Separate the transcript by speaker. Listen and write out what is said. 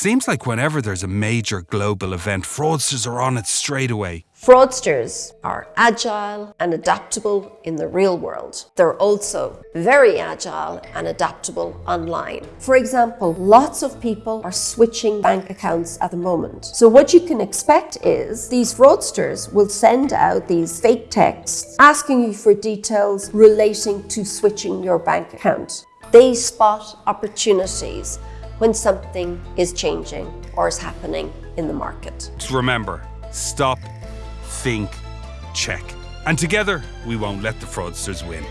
Speaker 1: Seems like whenever there's a major global event, fraudsters are on it straight away.
Speaker 2: Fraudsters are agile and adaptable in the real world. They're also very agile and adaptable online. For example, lots of people are switching bank accounts at the moment. So what you can expect is these fraudsters will send out these fake texts asking you for details relating to switching your bank account. They spot opportunities when something is changing or is happening in the market.
Speaker 1: Remember, stop, think, check. And together, we won't let the fraudsters win.